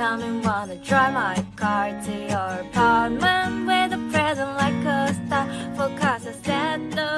come and wanna drive my car to your apartment with a present like a star. For cause I said no